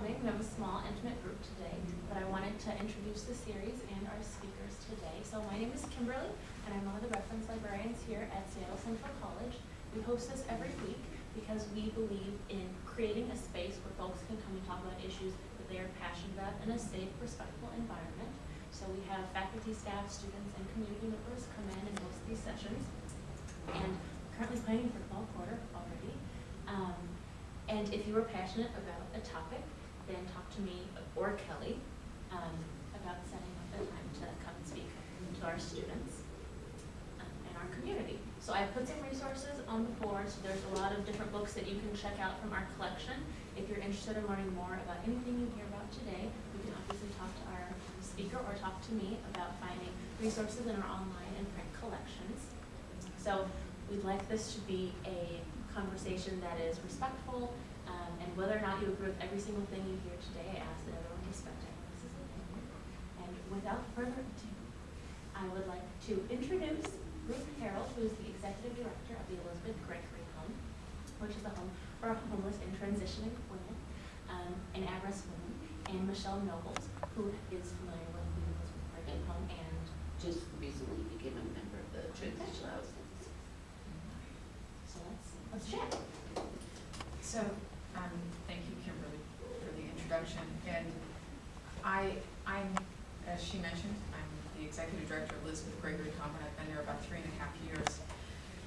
coming. We have a small, intimate group today, but I wanted to introduce the series and our speakers today. So my name is Kimberly, and I'm one of the reference librarians here at Seattle Central College. We host this every week because we believe in creating a space where folks can come and talk about issues that they are passionate about in a safe, respectful environment. So we have faculty, staff, students, and community members come in and host these sessions. And currently planning for fall quarter already. Um, and if you are passionate about a topic, then talk to me or Kelly um, about setting up a time to come and speak to our students um, and our community. So I put some resources on the board. So there's a lot of different books that you can check out from our collection. If you're interested in learning more about anything you hear about today, you can obviously talk to our speaker or talk to me about finding resources in our online and print collections. So we'd like this to be a conversation that is respectful, um, and whether or not you agree with every single thing you hear today, I ask that everyone respect everyone else's opinion. And without further ado, I would like to introduce Ruth Harrell, who is the Executive Director of the Elizabeth Gregory Home, which is a home for homeless and transitioning women, um, and at-risk women, and Michelle Nobles, who is familiar with the Elizabeth Gregory Home and just recently became a member of the Transition House. so let's, let's chat. So, um, thank you, Kimberly, for the introduction. And I, I'm, as she mentioned, I'm the executive director of Elizabeth Gregory Home, I've been there about three and a half years.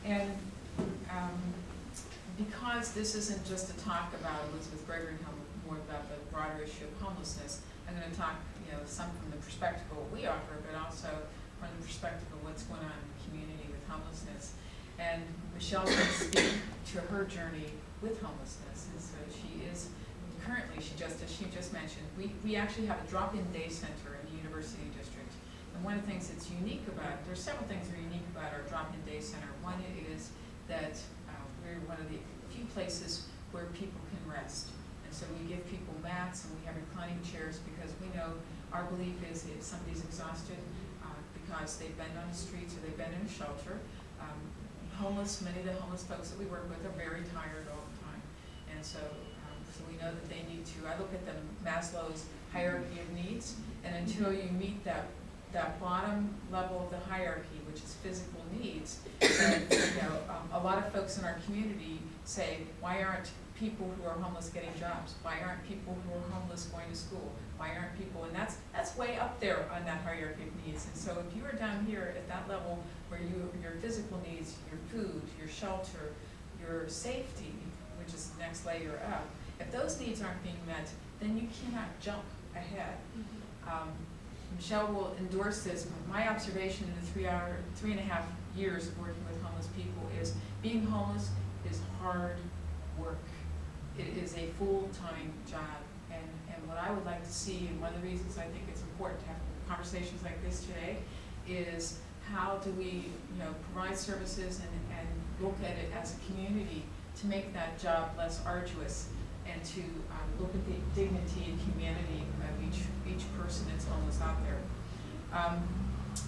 And, um, because this isn't just a talk about Elizabeth Gregory Home, more about the broader issue of homelessness, I'm gonna talk, you know, some from the perspective of what we offer, but also from the perspective of what's going on in the community with homelessness. And Michelle can speak to her journey with homelessness, and so she is, currently, she just, as she just mentioned, we, we actually have a drop-in day center in the University District. And one of the things that's unique about, there's several things that are unique about our drop-in day center. One is that uh, we're one of the few places where people can rest. And so we give people mats and we have reclining chairs because we know, our belief is if somebody's exhausted uh, because they've been on the streets or they've been in a shelter, um, homeless, many of the homeless folks that we work with are very tired all the time. And so, um, so we know that they need to, I look at them Maslow's hierarchy of needs, and until you meet that, that bottom level of the hierarchy, which is physical needs, then, you know, um, a lot of folks in our community say, why aren't people who are homeless getting jobs? Why aren't people who are homeless going to school? Why aren't people, and that's, that's way up there on that hierarchy of needs. And so if you are down here at that level where you, your physical needs, your food, your shelter, your safety, which is the next layer up, if those needs aren't being met, then you cannot jump ahead. Um, Michelle will endorse this, but my observation in the three hour, three and a half years of working with homeless people is being homeless is hard work. It is a full-time job. What I would like to see, and one of the reasons I think it's important to have conversations like this today, is how do we, you know, provide services and, and look at it as a community to make that job less arduous and to um, look at the dignity and humanity of each, each person that's homeless out there. Um,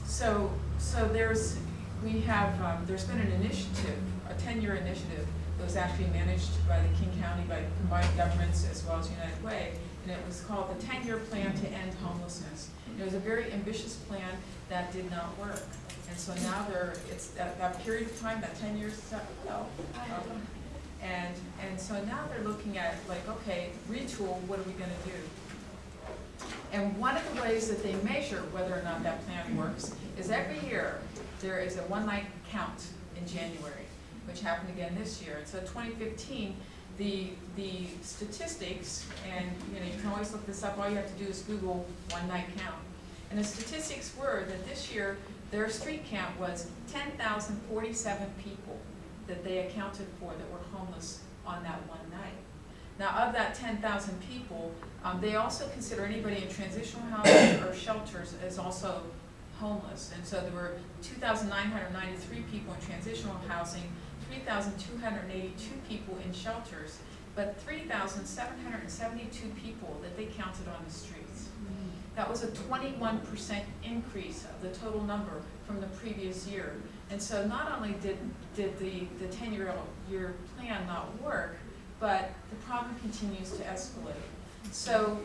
so, so there's, we have, um, there's been an initiative, a ten-year initiative that was actually managed by the King County, by combined governments as well as United Way, and it was called the ten-year plan to end homelessness. It was a very ambitious plan that did not work. And so now there, it's that, that period of time, that ten years, is um, and, and so now they're looking at like, okay, retool, what are we gonna do? And one of the ways that they measure whether or not that plan works is every year, there is a one-night count in January, which happened again this year. And so 2015, the, the statistics, and you know, you can always look this up, all you have to do is Google one-night count. And the statistics were that this year, their street count was 10,047 people that they accounted for that were homeless on that one night. Now, of that ten thousand people, um, they also consider anybody in transitional housing or shelters as also homeless. And so there were two thousand nine hundred ninety-three people in transitional housing, three thousand two hundred eighty-two people in shelters, but three thousand seven hundred seventy-two people that they counted on the streets. That was a twenty-one percent increase of the total number from the previous year. And so not only did, did the, the ten-year year plan not work, but the problem continues to escalate. so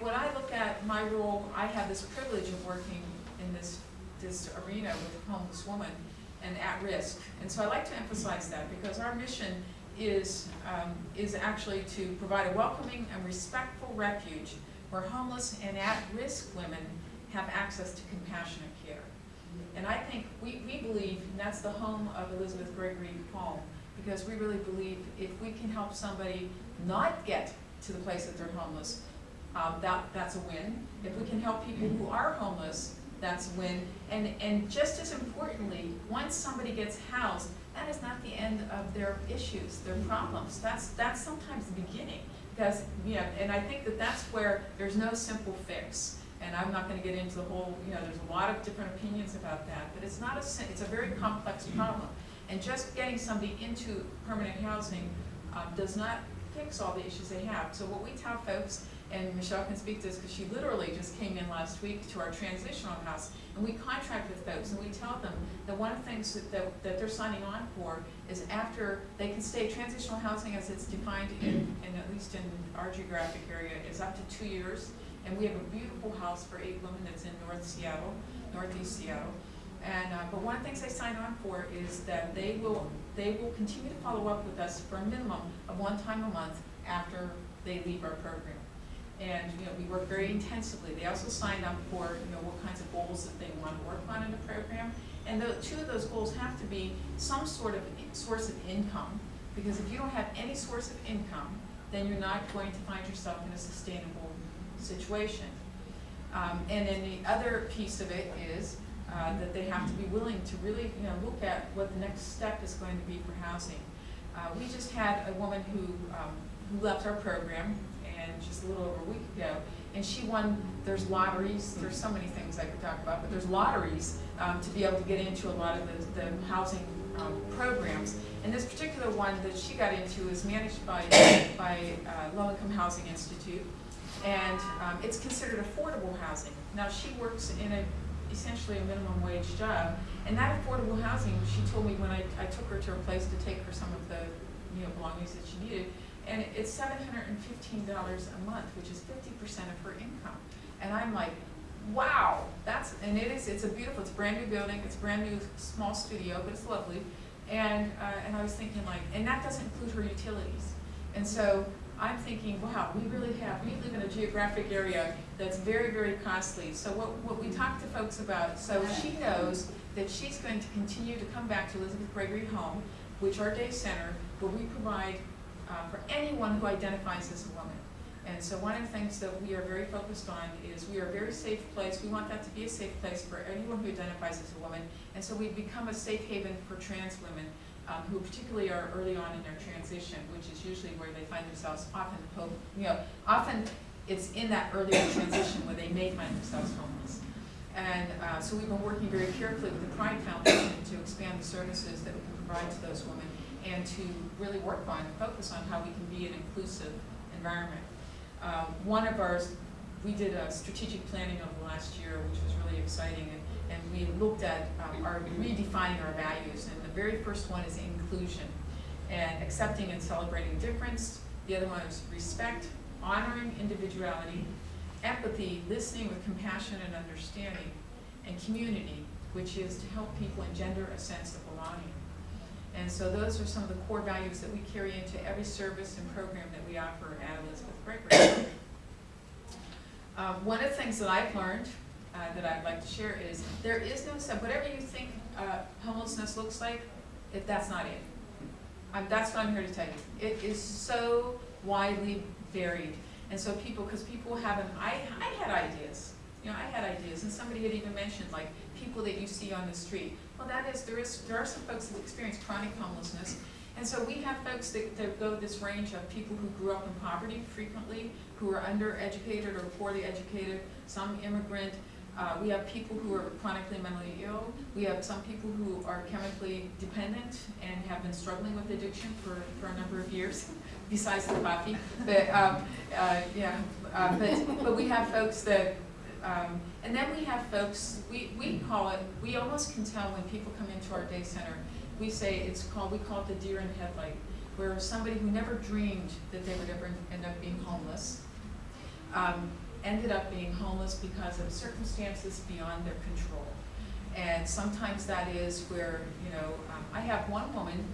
when I look at my role, I have this privilege of working in this, this arena with homeless women and at risk. And so I like to emphasize that because our mission is, um, is actually to provide a welcoming and respectful refuge where homeless and at-risk women have access to compassionate care. And I think, we, we believe, and that's the home of Elizabeth Gregory Home, because we really believe if we can help somebody not get to the place that they're homeless, um, that, that's a win. If we can help people who are homeless, that's win. And, and just as importantly, once somebody gets housed, that is not the end of their issues, their problems. That's, that's sometimes the beginning. Because, you know, and I think that that's where there's no simple fix. And I'm not gonna get into the whole, you know, there's a lot of different opinions about that, but it's not a, it's a very complex problem. And just getting somebody into permanent housing, um, does not fix all the issues they have. So what we tell folks, and Michelle can speak to this, because she literally just came in last week to our transitional house, and we contract with folks, and we tell them that one of the things that, that, that they're signing on for is after they can stay, transitional housing as it's defined in, at least in our geographic area, is up to two years. And we have a beautiful house for eight women that's in North Seattle, Northeast Seattle. And, uh, but one of the things they sign on for is that they will, they will continue to follow up with us for a minimum of one time a month after they leave our program. And, you know, we work very intensively. They also sign up for, you know, what kinds of goals that they want to work on in the program. And the, two of those goals have to be some sort of source of income, because if you don't have any source of income, then you're not going to find yourself in a sustainable situation. Um, and then the other piece of it is, uh, that they have to be willing to really, you know, look at what the next step is going to be for housing. Uh, we just had a woman who, um, who left our program, just a little over a week ago, and she won, there's lotteries, there's so many things I could talk about, but there's lotteries, um, to be able to get into a lot of the, the housing, um, programs. And this particular one that she got into is managed by, by, uh, Low Income Housing Institute, and, um, it's considered affordable housing. Now, she works in a, essentially a minimum wage job, and that affordable housing, she told me when I, I took her to her place to take her some of the, you know, belongings that she needed, and it's seven hundred and fifteen dollars a month, which is fifty percent of her income. And I'm like, wow, that's, and it is, it's a beautiful, it's a brand new building, it's a brand new small studio, but it's lovely. And, uh, and I was thinking like, and that doesn't include her utilities. And so I'm thinking, wow, we really have, we live in a geographic area that's very, very costly. So what, what we talk to folks about, so she knows that she's going to continue to come back to Elizabeth Gregory Home, which our day center, where we provide uh, for anyone who identifies as a woman. And so one of the things that we are very focused on is we are a very safe place. We want that to be a safe place for anyone who identifies as a woman. And so we've become a safe haven for trans women um, who particularly are early on in their transition, which is usually where they find themselves often, you know, often it's in that earlier transition where they may find themselves homeless. And uh, so we've been working very carefully with the Pride Foundation to expand the services that we can provide to those women and to really work on, and focus on how we can be an inclusive environment. Um, one of ours, we did a strategic planning over last year, which was really exciting, and, and we looked at um, our redefining our values, and the very first one is inclusion, and accepting and celebrating difference. The other one is respect, honoring individuality, empathy, listening with compassion and understanding, and community, which is to help people engender a sense of belonging. And so those are some of the core values that we carry into every service and program that we offer at Elizabeth Gregory. Um, one of the things that I've learned, uh, that I'd like to share is, there is no, sub- whatever you think, uh, homelessness looks like, if that's not it. Um, that's what I'm here to tell you. It is so widely varied. And so people, because people haven't, I, I had ideas, you know, I had ideas, and somebody had even mentioned, like, people that you see on the street. Well, that is, there is, there are some folks that experience chronic homelessness, and so we have folks that, that go this range of people who grew up in poverty frequently, who are undereducated or poorly educated, some immigrant. Uh, we have people who are chronically mentally ill. We have some people who are chemically dependent and have been struggling with addiction for, for a number of years, besides the coffee. But, um, uh, yeah, uh, but, but we have folks that, um, and then we have folks, we, we call it, we almost can tell when people come into our day center, we say it's called, we call it the deer in headlight, where somebody who never dreamed that they would ever end up being homeless, um, ended up being homeless because of circumstances beyond their control. And sometimes that is where, you know, um, I have one woman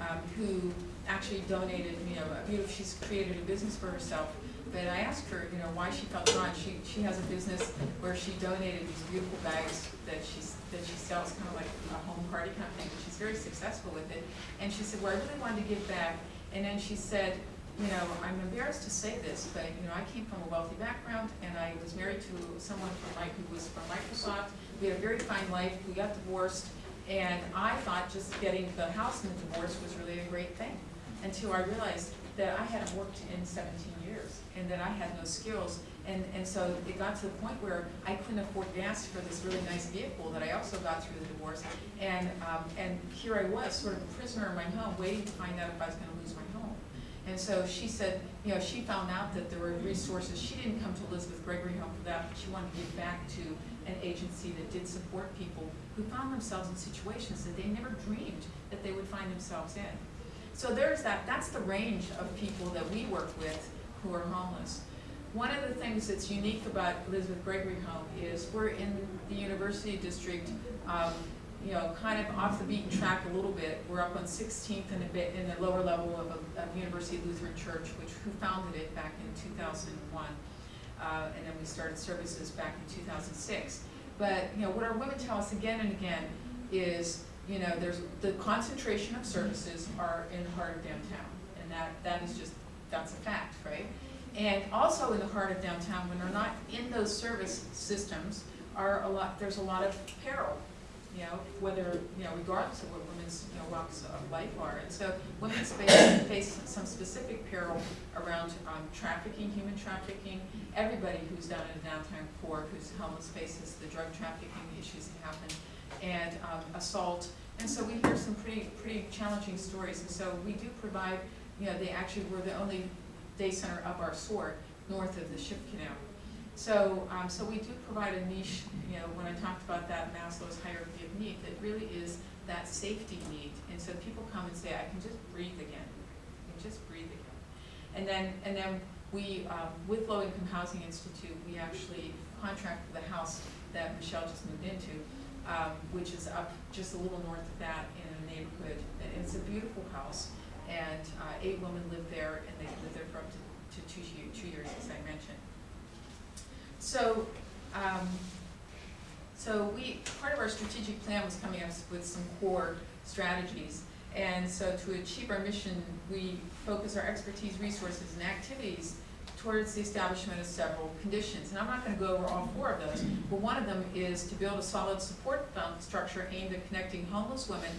um, who actually donated, you know, a beautiful, she's created a business for herself. But I asked her, you know, why she felt drawn. She, she has a business where she donated these beautiful bags that she's, that she sells, kind of like a home party kind of thing, but she's very successful with it. And she said, well, I really wanted to give back. And then she said, you know, I'm embarrassed to say this, but, you know, I came from a wealthy background, and I was married to someone from, like, who was from Microsoft. We had a very fine life, we got divorced, and I thought just getting the house and the divorce was really a great thing, until I realized that I hadn't worked in seventeen years, and that I had no skills. And, and so it got to the point where I couldn't afford gas for this really nice vehicle that I also got through the divorce. And, um, and here I was, sort of a prisoner in my home, waiting to find out if I was gonna lose my home. And so she said, you know, she found out that there were resources, she didn't come to Elizabeth Gregory Home for that, but she wanted to give back to an agency that did support people who found themselves in situations that they never dreamed that they would find themselves in. So there's that, that's the range of people that we work with who are homeless. One of the things that's unique about Elizabeth Gregory Home is we're in the University District, um, you know, kind of off the beaten track a little bit. We're up on 16th and a bit in the lower level of, a, of University Lutheran Church, which who founded it back in 2001, uh, and then we started services back in 2006. But you know, what our women tell us again and again is, you know, there's the concentration of services are in the heart of downtown, and that that is just that's a fact, right? And also in the heart of downtown, when they're not in those service systems, are a lot. There's a lot of peril you know, whether, you know, regardless of what women's, you know, walks of life are. And so women face, face some specific peril around um, trafficking, human trafficking. Everybody who's down in downtown core, who's homeless faces the drug trafficking issues that happen, and um, assault. And so we hear some pretty, pretty challenging stories. And so we do provide, you know, they actually were the only day center of our sort north of the ship canal. So, um, so we do provide a niche, you know, when I talked about that Maslow's hierarchy of need, that really is that safety need. And so people come and say, I can just breathe again. I can just breathe again. And then, and then we, um, with Low Income Housing Institute, we actually contract for the house that Michelle just moved into, um, which is up just a little north of that in a neighborhood. And it's a beautiful house. And uh, eight women live there, and they live there for up to, to two, two years, as I mentioned. So, um, so we, part of our strategic plan was coming up with some core strategies. And so to achieve our mission, we focus our expertise, resources, and activities towards the establishment of several conditions. And I'm not gonna go over all four of those, but one of them is to build a solid support structure aimed at connecting homeless women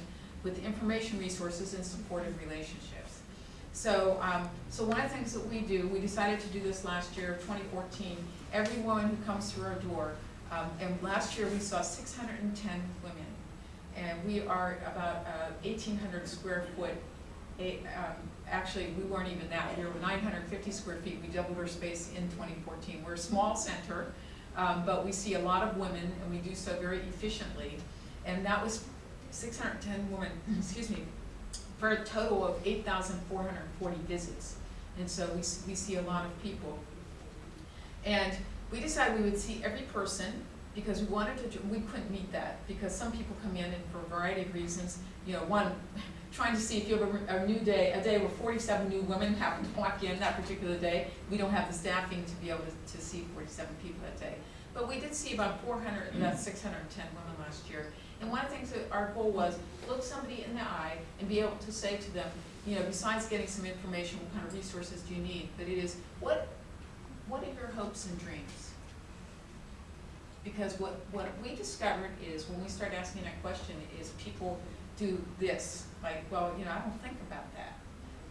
with information resources and supportive relationships. So, um, so one of the things that we do, we decided to do this last year, 2014, every woman who comes through our door, um, and last year we saw 610 women, and we are about uh, 1,800 square foot. Um, actually, we weren't even that. We were 950 square feet. We doubled our space in 2014. We're a small center, um, but we see a lot of women, and we do so very efficiently. And that was 610 women, excuse me, for a total of 8,440 visits. And so we, we see a lot of people. And we decided we would see every person because we wanted to, we couldn't meet that because some people come in and for a variety of reasons, you know, one, trying to see if you have a, a new day, a day where 47 new women happen to walk in that particular day, we don't have the staffing to be able to, to see 47 people that day. But we did see about 400, mm-hmm. about 610 women last year. And one of the things that our goal was, look somebody in the eye and be able to say to them, you know, besides getting some information, what kind of resources do you need? But it is, what, what are your hopes and dreams? Because what, what we discovered is when we start asking that question is people do this, like, well, you know, I don't think about that.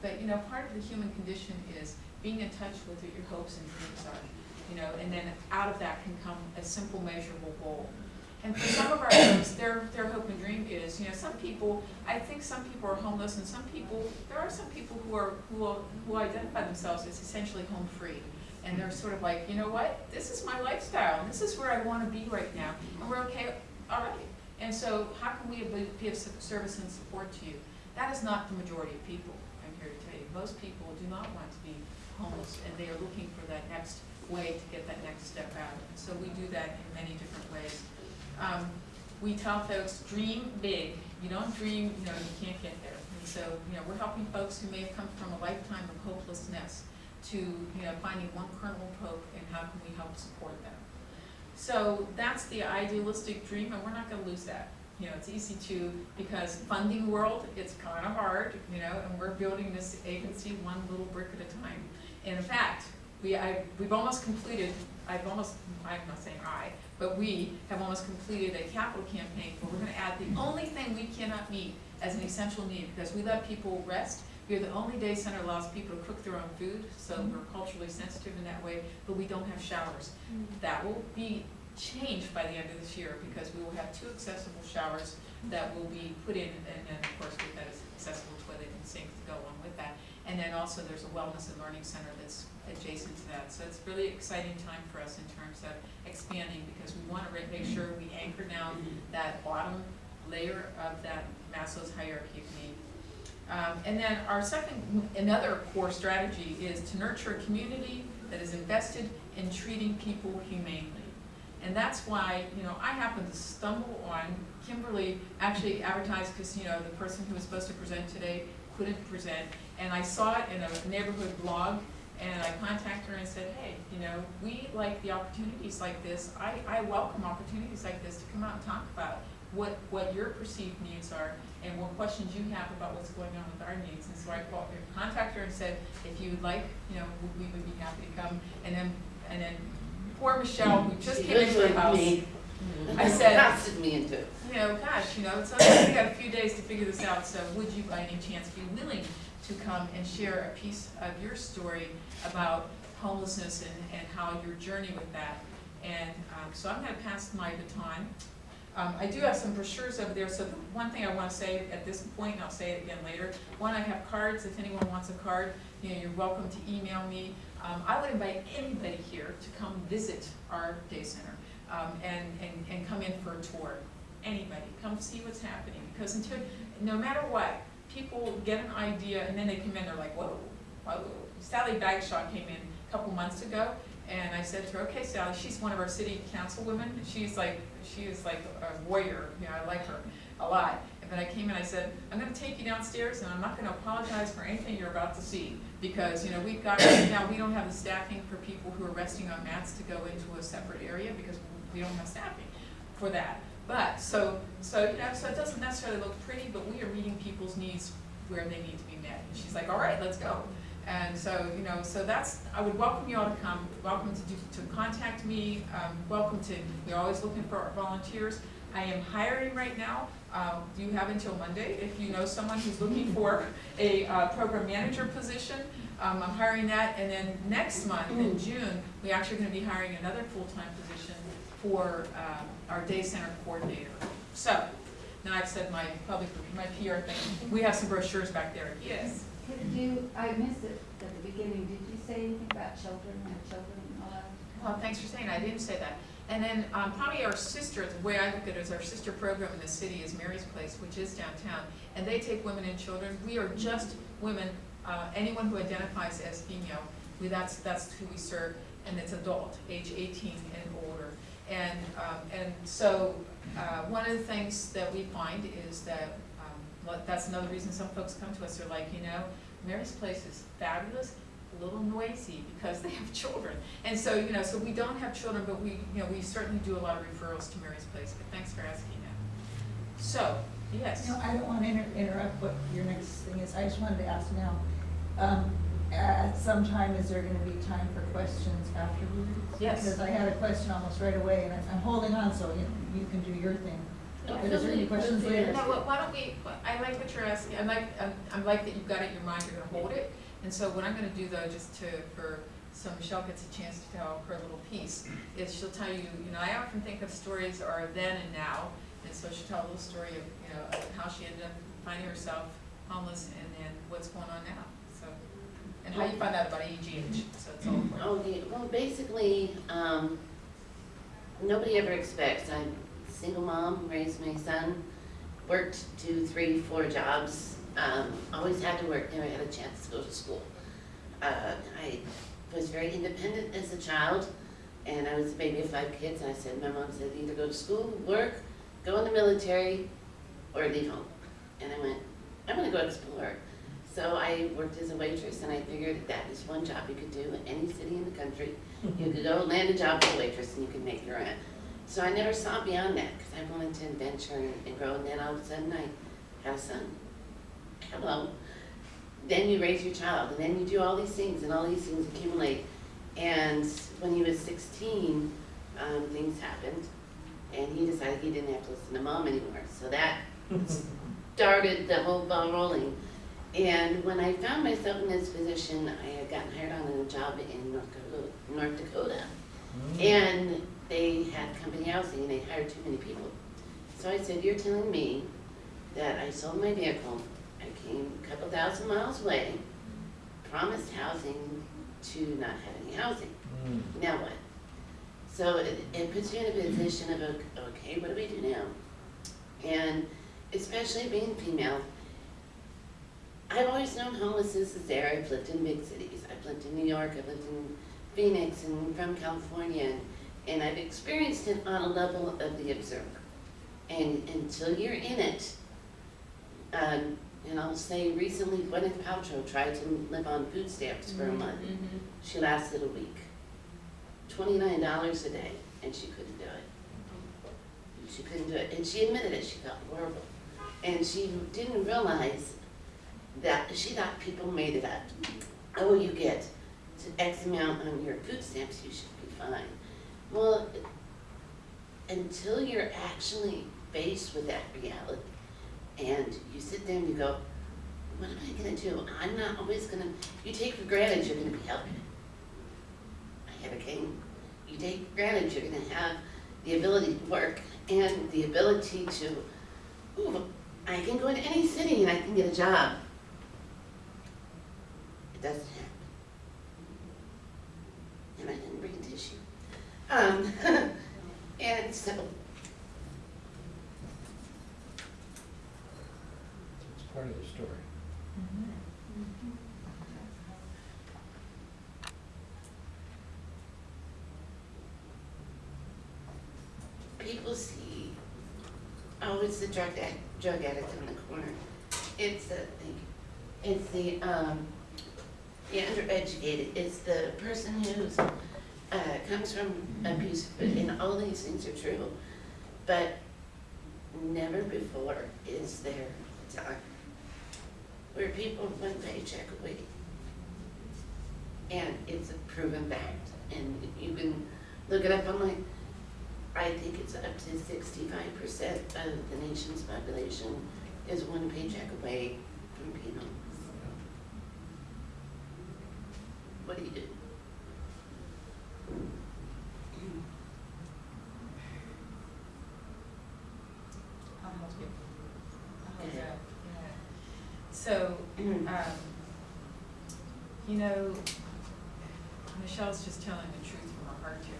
But, you know, part of the human condition is being in touch with what your hopes and dreams are, you know, and then out of that can come a simple measurable goal. And for some of our folks, their, their hope and dream is, you know, some people, I think some people are homeless and some people, there are some people who are, who, who identify themselves as essentially home free. And they're sort of like, you know what, this is my lifestyle, and this is where I want to be right now, and we're okay, all right. And so how can we be of service and support to you? That is not the majority of people, I'm here to tell you. Most people do not want to be homeless, and they are looking for that next way to get that next step out. And so we do that in many different ways. Um, we tell folks, dream big. You don't dream, you know, you can't get there. And so, you know, we're helping folks who may have come from a lifetime of hopelessness to, you know, finding one kernel of hope and how can we help support them. So that's the idealistic dream, and we're not gonna lose that. You know, it's easy to, because funding world, it's kinda hard, you know, and we're building this agency one little brick at a time. In fact, we, I, we've almost completed, I've almost, I'm not saying I, but we have almost completed a capital campaign where we're gonna add the only thing we cannot meet as an essential need, because we let people rest. We're the only day center that allows people to cook their own food, so mm-hmm. we're culturally sensitive in that way, but we don't have showers. Mm-hmm. That will be changed by the end of this year, because we will have two accessible showers mm-hmm. that will be put in, and then, of course, with that is accessible toilet and sink to go along with that. And then also, there's a wellness and learning center that's adjacent to that. So it's really exciting time for us in terms of expanding, because we want to make sure we anchor down that bottom layer of that Maslow's hierarchy of need. Um, and then our second, another core strategy is to nurture a community that is invested in treating people humanely. And that's why, you know, I happened to stumble on, Kimberly actually advertised, because, you know, the person who was supposed to present today couldn't present, and I saw it in a neighborhood blog, and I contacted her and said, hey, you know, we like the opportunities like this, I, I welcome opportunities like this to come out and talk about what, what your perceived needs are, and what questions you have about what's going on with our needs. And so I called, contacted her and said, if you would like, you know, we we would be happy to come. And then, and then poor Michelle, who just She came into the house, me. I said- me into it. you know, gosh, you know, it's only, we got a few days to figure this out, so would you by any chance be willing to come and share a piece of your story about homelessness and, and how your journey with that? And, um, so I'm gonna pass my baton. Um, I do have some brochures over there, so the one thing I wanna say at this point, and I'll say it again later, one, I have cards, if anyone wants a card, you know, you're welcome to email me. Um, I would invite anybody here to come visit our day center, um, and, and, and come in for a tour. Anybody, come see what's happening, because until, no matter what, people get an idea, and then they come in, they're like, whoa, whoa. Sally Bagshaw came in a couple months ago, and I said to her, okay, Sally, she's one of our city councilwomen, she's like, she is like a warrior, you know, I like her a lot. But I came in, I said, I'm gonna take you downstairs and I'm not gonna apologize for anything you're about to see. Because, you know, we've got, right now, we don't have the staffing for people who are resting on mats to go into a separate area because we don't have staffing for that. But, so, so, you know, so it doesn't necessarily look pretty, but we are meeting people's needs where they need to be met. And she's like, all right, let's go. And so, you know, so that's, I would welcome you all to come, welcome to do, to contact me, um, welcome to, we're always looking for volunteers. I am hiring right now, uh, you have until Monday, if you know someone who's looking for a, uh, program manager position, um, I'm hiring that, and then next month, in June, we actually gonna be hiring another full-time position for, um, our day center coordinator. So, now I've said my public, my PR thing, we have some brochures back there, yes. I missed it at the beginning, did you say anything about children, have children? Well, thanks for saying, that. I didn't say that. And then, um, probably our sister, the way I look at it is our sister program in the city is Mary's Place, which is downtown. And they take women and children, we are just women, uh, anyone who identifies as female, we, that's, that's who we serve. And it's adult, age eighteen and older. And, um, and so, uh, one of the things that we find is that, that's another reason some folks come to us, they're like, you know, Mary's Place is fabulous, a little noisy because they have children. And so, you know, so we don't have children, but we, you know, we certainly do a lot of referrals to Mary's Place, but thanks for asking that. So, yes. No, I don't want to inter- interrupt what your next thing is, I just wanted to ask now, um, at some time, is there gonna be time for questions afterwards? Yes. Because I had a question almost right away, and I'm, I'm holding on, so you, you can do your thing. But is there any questions later? No, why- why don't we, I like what you're asking, I like, I'm- I like that you've got it in your mind, you're gonna hold it. And so what I'm gonna do though, just to, for, so Michelle gets a chance to tell her little piece, is she'll tell you, you know, I often think of stories are then and now. And so she'll tell a little story of, you know, of how she ended up finding herself homeless and then what's going on now, so. And how you find out about EGH, so it's all important. Okay, well, basically, um, nobody ever expects, I'm a single mom, raised my son, worked two, three, four jobs, um, always had to work, never had a chance to go to school. Uh, I was very independent as a child, and I was the baby of five kids, and I said, my mom said, either go to school, work, go in the military, or leave home. And I went, I'm gonna go explore. So I worked as a waitress, and I figured that is one job you could do in any city in the country. You could go land a job as a waitress, and you could make your rent. So I never saw beyond that, because I wanted to adventure and, and grow, and then all of a sudden I had a son. Hello. Then you raise your child, and then you do all these things, and all these things accumulate. And when he was sixteen, um, things happened, and he decided he didn't have to listen to mom anymore. So that started the whole ball rolling. And when I found myself in this position, I had gotten hired on a job in North Dakota, North Dakota. And they had company housing and they hired too many people. So I said, you're telling me that I sold my vehicle, I came a couple thousand miles away, promised housing to not have any housing. Mm. Now what? So it, it puts you in a position of, okay, what do we do now? And especially being female, I've always known homelessness is there. I've lived in big cities. I've lived in New York, I've lived in Phoenix and from California, and, and I've experienced it on a level of the observer. And until you're in it, um, and I'll say recently Gwyneth Paltrow tried to live on food stamps for a mm-hmm, month. Mm-hmm. She lasted a week. Twenty-nine dollars a day, and she couldn't do it. Mm-hmm. She couldn't do it, and she admitted it, she felt horrible. And she didn't realize that, she thought people made it up. Oh, you get to X amount on your food stamps, you should be fine. Well, until you're actually faced with that reality, and you sit there and you go, what am I gonna do? I'm not always gonna, you take for granted you're gonna be healthy. I have a cane. You take for granted you're gonna have the ability to work and the ability to, ooh, I can go into any city and I can get a job. It doesn't happen. And I didn't. Um, and so, It's part of the story. people see, oh, it's the drug addict, drug addict in the corner. It's the, it's the, um, the undereducated, it's the person who's, uh, comes from abuse, and all these things are true. But never before is there a time where people one paycheck away. And it's a proven fact, and you can look it up online. I think it's up to sixty-five percent of the nation's population is one paycheck away from homeless. What do you do? I'll help you. How's that? Yeah. So, um, you know, Michelle's just telling the truth from her heart here.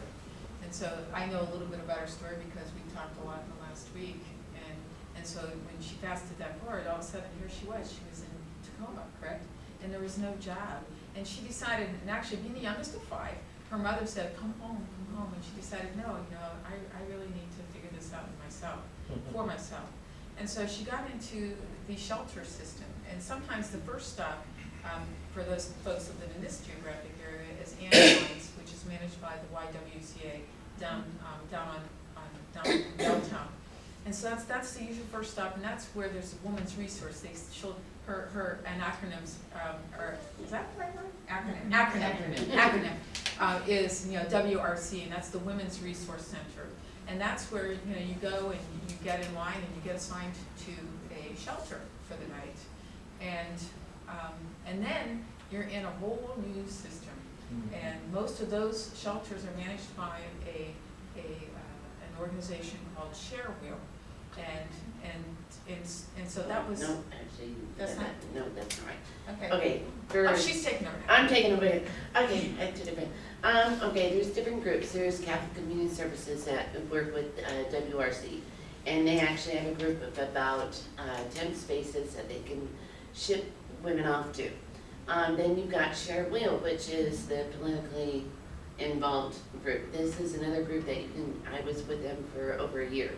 And so I know a little bit about her story because we talked a lot in the last week. And, and so when she fasted that board, all of a sudden here she was, she was in Tacoma, correct? And there was no job. And she decided, and actually being the youngest of five, her mother said, come home, come home. And she decided, no, you know, I, I really need to figure this out myself, for myself. And so she got into the shelter system, and sometimes the first stop, um, for those folks that live in this geographic area is Angeline's, which is managed by the YWCA down, um, down on, on, down downtown. And so that's, that's the usual first stop, and that's where there's a woman's resource, they, she'll, her, her, and acronyms, um, are, is that the right word? Acronym, acronym, acronym, uh, is, you know, WRC, and that's the Women's Resource Center. And that's where, you know, you go and you get in line and you get assigned to a shelter for the night. And, um, and then you're in a whole new system. And most of those shelters are managed by a, a, uh, an organization called Share Wheel. And, and, and, and so that was, No, actually, That's that- not- no, that's not right. okay. Okay, for. Oh, she's taking over. I'm taking over break. Okay, I took a break. Um, okay, there's different groups. There's Catholic Community Services that work with, uh, WRC. And they actually have a group of about, uh, ten spaces that they can ship women off to. Um, then you've got Share Wheel, which is the politically involved group. This is another group that you can, I was with them for over a year.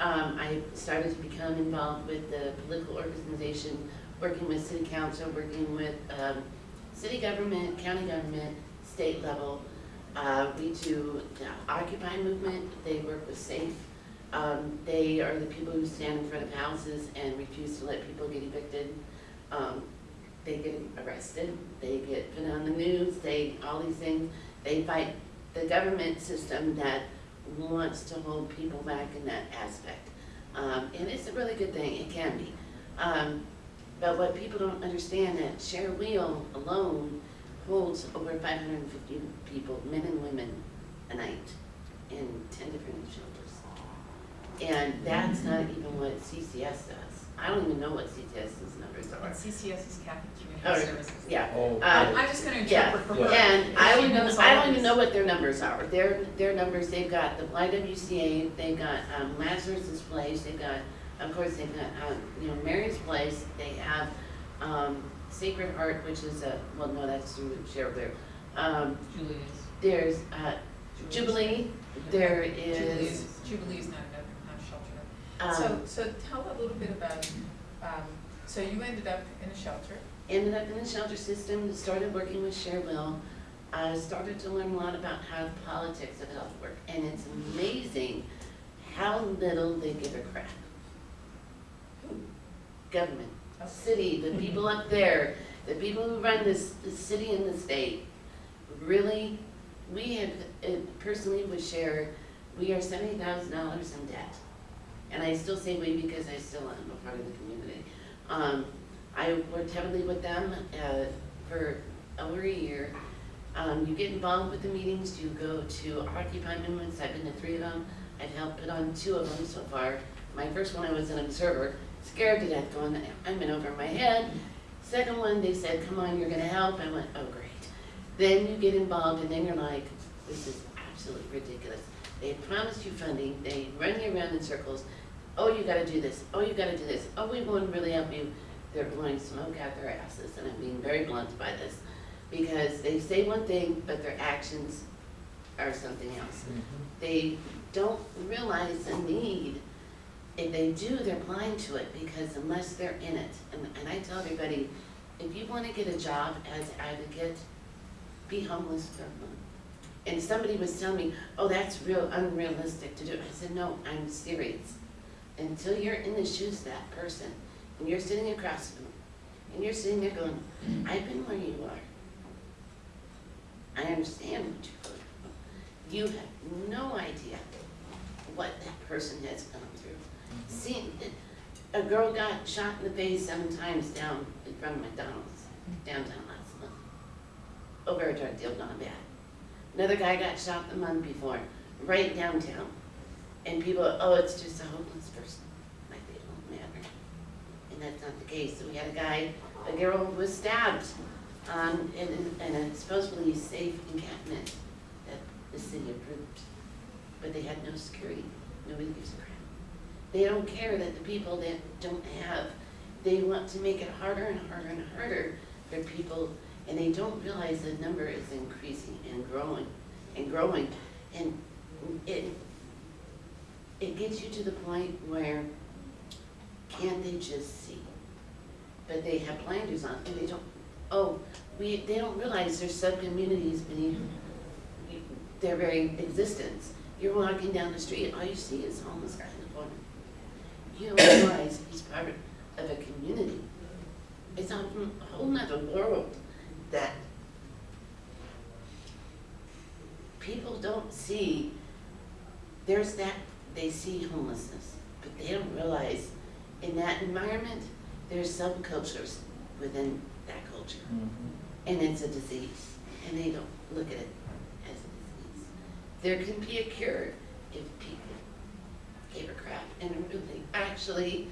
Um, I started to become involved with the political organization, working with city council, working with, um, city government, county government, state level. Uh, we do the Occupy movement, they work with SAFE. Um, they are the people who stand in front of houses and refuse to let people get evicted. Um, they get arrested, they get put on the news, they, all these things. They fight the government system that wants to hold people back in that aspect. Um, and it's a really good thing, it can be. Um, but what people don't understand that Share Wheel alone holds over five hundred and fifty people, men and women, a night in ten different shelters. And that's not even what CCS does. I don't even know what CCS's numbers And are. CCS is Catholic Oh, Community Services. Yeah, Oh, Uh, I'm I'm just gonna yeah, interpret for her. and I she don't, even- I all don't even this. know what their numbers are. Their, their numbers, they've got the YWCA, they've got um, Lazarus's Place, they've got, of course, they've got, um, you know, Mary's Place, they have, um, Sacred Heart, which is a, well, no, that's through Sherwood. Um, Julius. there's, uh, Jubilee, there is, Jubilee's, Jubilee's not a, not a shelter. um, So, so tell a little bit about, um, so you ended up in a shelter. ended up in the shelter system, started working with Share Wheel, I started to learn a lot about how the politics of health work, and it's amazing how little they give a crap. Government, city, the people up there, the people who run this, the city and the state, really, we have, uh, personally with Share, we are seventy thousand dollars in debt. And I still say we because I still am a part of the community. Um, I worked heavily with them, uh, for over a year. Um, you get involved with the meetings, you go to Occupy movements, I've been to three of them, I've helped put on two of them so far. My first one, I was an observer, scared to death, going, I'm in over my head. Second one, they said, come on, you're gonna help, I went, oh, great. Then you get involved, and then you're like, this is absolutely ridiculous. They promised you funding, they run you around in circles, oh, you gotta do this, oh, you gotta do this, oh, we won't really help you. They're blowing smoke out their asses, and I'm being very blunt by this, because they say one thing, but their actions are something else. Mhm. They don't realize the need. If they do, they're blind to it, because unless they're in it, and, and I tell everybody, if you wanna get a job as advocate, be homeless for a month. And somebody was telling me, oh, that's real unrealistic to do. I said, no, I'm serious. Until you're in the shoes of that person, and you're sitting across from them, and you're sitting there going, mm. I've been where you are. I understand what you're going through. You have no idea what that person has gone through. Mm-hmm. See, a girl got shot in the face seven times down in front of McDonald's downtown last month over a drug deal gone bad. Another guy got shot the month before, right downtown. And people, oh, it's just a homeless person, like they don't matter. And that's not the case. So we had a guy, a girl was stabbed um, in, in a supposedly safe encampment that the city approved. But they had no security, nobody gives a crap. They don't care that the people that don't have, they want to make it harder and harder and harder for people, and they don't realize the number is increasing and growing and growing. And it, it gets you to the point where can't they just see? But they have blinders on and they don't, oh, we, they don't realize there's sub-communities beneath their very existence. You're walking down the street, all you see is homeless guy in the corner. You don't realize he's part of a community. It's a whole nother world that people don't see. There's that, they see homelessness, but they don't realize in that environment, there's subcultures within that culture. Mhm. And it's a disease, and they don't look at it as a disease. There can be a cure if people gave a crap and really, actually,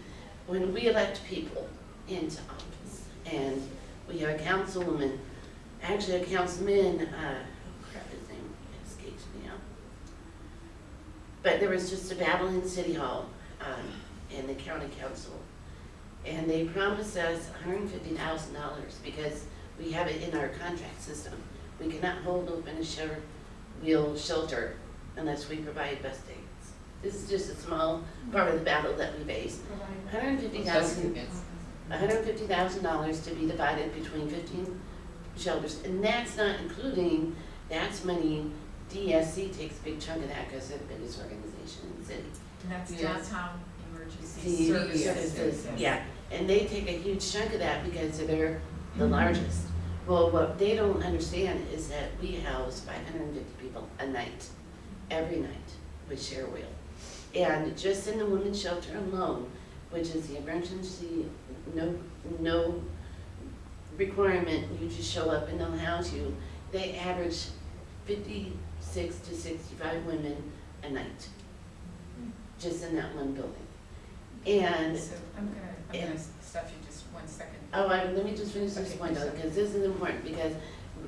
when we elect people into office, and we have a councilwoman, actually a councilman, uh, oh crap, his name escapes me now. But there was just a battle in City Hall, um, and the county council, and they promised us hundred and fifty thousand dollars, because we have it in our contract system. We cannot hold open a Share Wheel shelter unless we provide bus dates. This is just a small part of the battle that we face. $150,000 to be divided between fifteen shelters, and that's not including, that's money, DESC takes a big chunk of that because they're the biggest organization in the city. And that's Yes. downtown emergency See, services. services, Yes. yeah, and they take a huge chunk of that because they're the Mhm. largest. Well, what they don't understand is that we house five hundred and fifty people a night, every night with Share Wheel. And just in the women's shelter alone, which is the emergency, no, no requirement, you just show up and they'll house you, they average fifty-six to sixty-five women a night, just in that one building. And So I'm gonna, I'm gonna stop you just one second. Oh, I, let me just finish this Okay, point, please. because this is important, because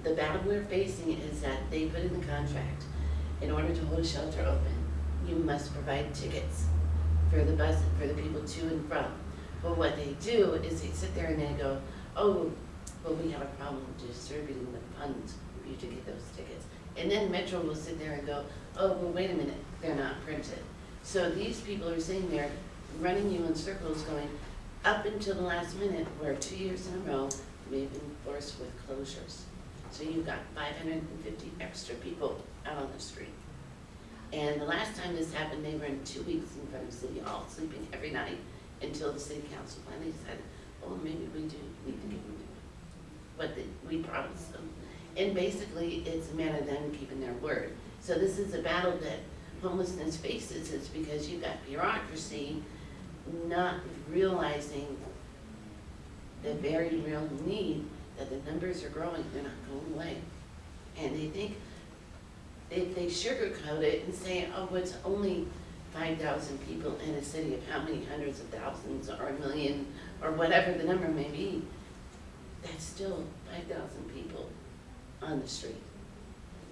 the battle we're facing is that they put in the contract, in order to hold a shelter open, you must provide tickets for the bus, for the people to and from. But what they do is they sit there and they go, oh, well, we have a problem distributing the funds for you to get those tickets. And then Metro will sit there and go, oh, well, wait a minute, they're not printed. So these people are sitting there running you in circles going, up until the last minute, where two years in a row, we've been forced with closures. So you've got five hundred and fifty extra people out on the street. And the last time this happened, they were in two weeks in front of City Hall, sleeping every night, until the city council finally decided, oh, maybe we do need to give them what they- we promised them. And basically, it's a matter of them keeping their word. So this is a battle that homelessness faces, it's because you've got bureaucracy not realizing the very real need, that the numbers are growing, they're not going away. And they think, if they sugarcoat it and say, oh, it's only five thousand people in a city of how many hundreds of thousands or a million, or whatever the number may be, that's still five thousand people on the street.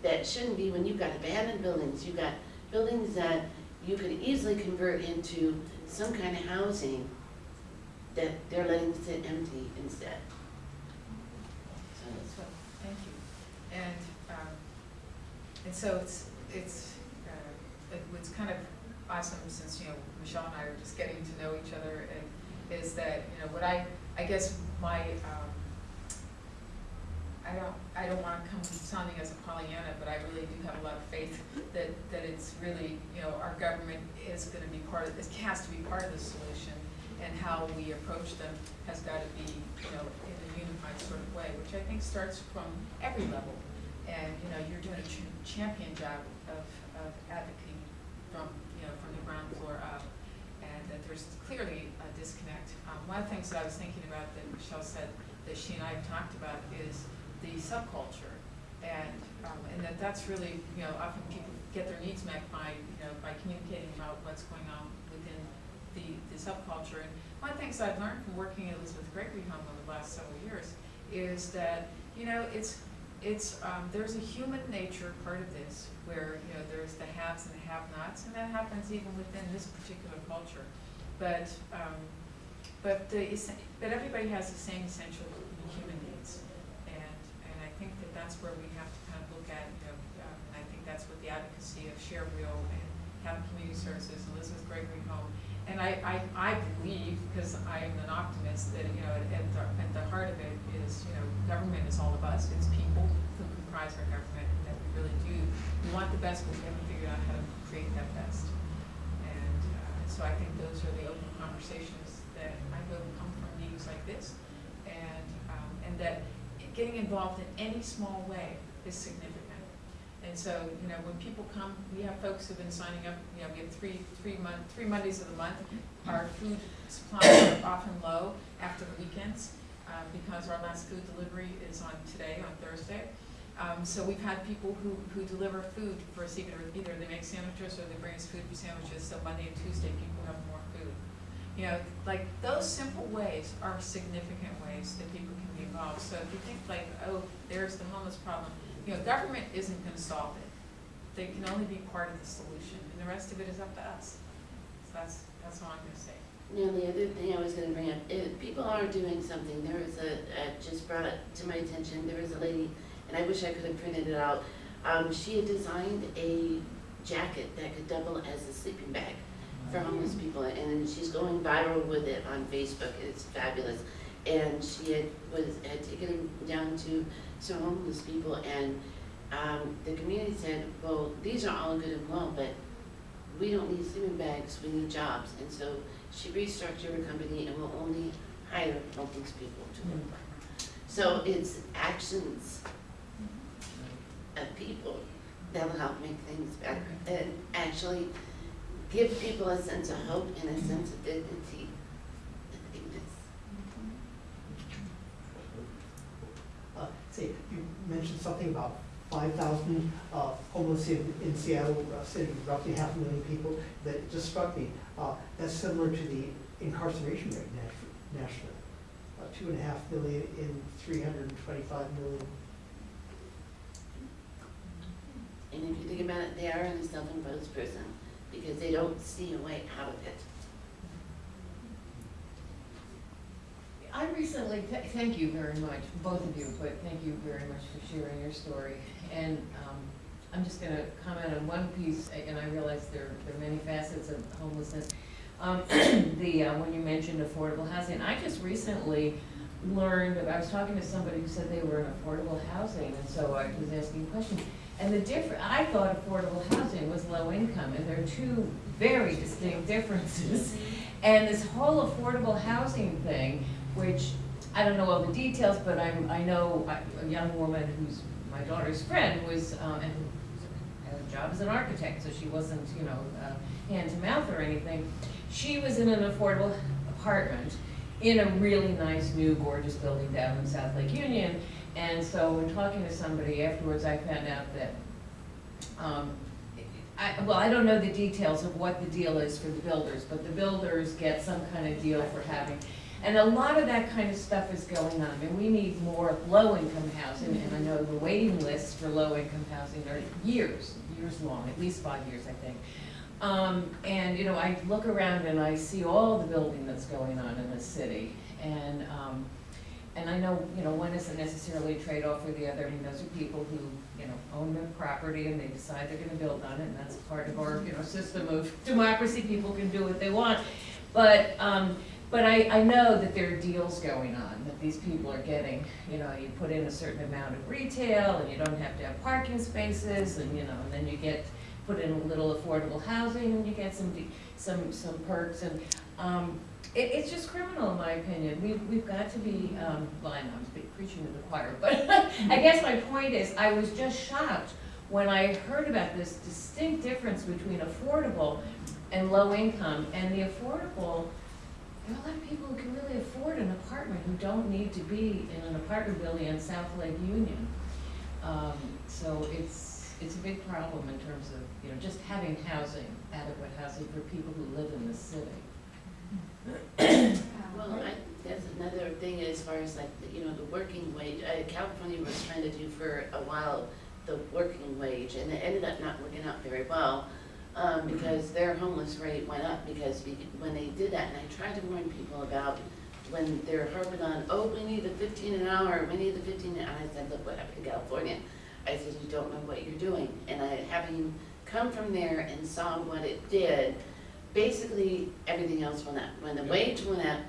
That shouldn't be when you've got abandoned buildings, you've got buildings that you could easily convert into some kind of housing that they're letting sit empty instead. So So, thank you. And, um, and so it's, it's, uh, it was kind of awesome since, you know, Michelle and I are just getting to know each other and is that, you know, what I, I guess my, um, I don't, I don't wanna come sounding as a Pollyanna, but I really do have a lot of faith that, that it's really, you know, our government is gonna be part of, it has to be part of the solution. And how we approach them has gotta be, you know, in a unified sort of way, which I think starts from every level. And, you know, you're doing a ch- champion job of, of advocating from, you know, from the ground floor up. And that there's clearly a disconnect. Um, one of the things that I was thinking about that Michelle said, that she and I have talked about is the subculture. And, um, and that that's really, you know, often people get their needs met by, you know, by communicating about what's going on within the, the subculture. And one of the things I've learned from working at Elizabeth Gregory Home over the last several years is that, you know, it's, it's, um, there's a human nature part of this where, you know, there's the haves and the have-nots, and that happens even within this particular culture. But, um, but the, but everybody has the same essential human needs. And, and I think that that's where we have to kind of look at, you know, um, I think that's what the advocacy of Share Wheel and Happy Community Services, Elizabeth Gregory Home, and I, I, I believe, because I am an optimist, that, you know, at the, at the heart of it is, you know, government is all of us, it's people who comprise our government, and that we really do, we want the best, but we haven't figured out how to create that best. And, uh, so I think those are the open conversations that I hope come from meetings like this, and, um, and that getting involved in any small way is significant. And so, you know, when people come, we have folks who've been signing up, you know, we have three, three month, three Mondays of the month. Our food supplies are often low after the weekends, uh, because our last food delivery is on today, on Thursday. Um, so we've had people who, who deliver food for us, either, either they make sandwiches or they bring us food for sandwiches, so Monday and Tuesday, people have more food. You know, like, those simple ways are significant ways that people involved. So if you think like, oh, there's the homeless problem, you know, government isn't gonna solve it. They can only be part of the solution, and the rest of it is up to us. So that's, that's all I'm gonna say. Now, the other thing I was gonna bring up, is people are doing something, there was a, uh, just brought it to my attention, there was a lady, and I wish I could have printed it out. Um, she had designed a jacket that could double as a sleeping bag for homeless people, and she's going viral with it on Facebook, it's fabulous. And she had, was, had taken them down to some homeless people, and, um, the community said, well, these are all good and well, but we don't need sleeping bags, we need jobs, and so she restructured her company and will only hire homeless people to work. So it's actions of people that'll help make things better, and actually give people a sense of hope and a sense of dignity. I think that's Uh, Say, you mentioned something about five thousand uh, homeless in, in Seattle, uh, city, roughly half a million people, that just struck me. Uh, That's similar to the incarceration rate nat- nationally. Uh, Two and a half million in three hundred and twenty-five million. And if you think about it, they are in a self-imposed prison because they don't see a way out of it. I recently, th- thank you very much, both of you, but thank you very much for sharing your story. And um, I'm just gonna comment on one piece, and I realize there, there are many facets of homelessness. Um, The, uh, when you mentioned affordable housing, I just recently learned, I was talking to somebody who said they were in affordable housing, and so I was asking questions. And the differ, I thought affordable housing was low income, and there are two very distinct differences. And this whole affordable housing thing, which, I don't know all the details, but I'm, I know a- young woman who's my daughter's friend was, um, and had a job as an architect, so she wasn't, you know, uh, hand to mouth or anything. She was in an affordable apartment in a really nice, new, gorgeous building down in South Lake Union. And so when talking to somebody afterwards, I found out that, um, I, well, I don't know the details of what the deal is for the builders, but the builders get some kind of deal for having. And a lot of that kind of stuff is going on, and we need more low-income housing, and I know the waiting lists for low-income housing are years, years long, at least five years, I think. Um, and, you know, I look around and I see all the building that's going on in the city, and, um, and I know, you know, one isn't necessarily a trade-off with the other, I mean, those are people who, you know, own their property and they decide they're gonna build on it, and that's part of our, you know, system of democracy, people can do what they want. But, um, but I, I know that there are deals going on, that these people are getting, you know, you put in a certain amount of retail, and you don't have to have parking spaces, and, you know, and then you get, put in a little affordable housing, and you get some, some, some perks, and, um, it, it's just criminal, in my opinion. We've, we've got to be, um, well, I know I'm preaching to the choir, but I guess my point is, I was just shocked when I heard about this distinct difference between affordable and low income, and the affordable, there are a lot of people who can really afford an apartment who don't need to be in an apartment building in South Lake Union. Um, so it's, it's a big problem in terms of, you know, just having housing, adequate housing for people who live in the city. Well, I, that's another thing as far as like, the- you know, the working wage, uh, California was trying to do for a while the working wage, and it ended up not working out very well, um, because their homeless rate went up, because when they did that, and I tried to warn people about when they're harping on, oh, we need the fifteen an hour, we need the fifteen, and I said, look what happened in California. I said, you don't know what you're doing, and I, having come from there and saw what it did, basically, everything else went up. When the wage went up,